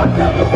Fuck.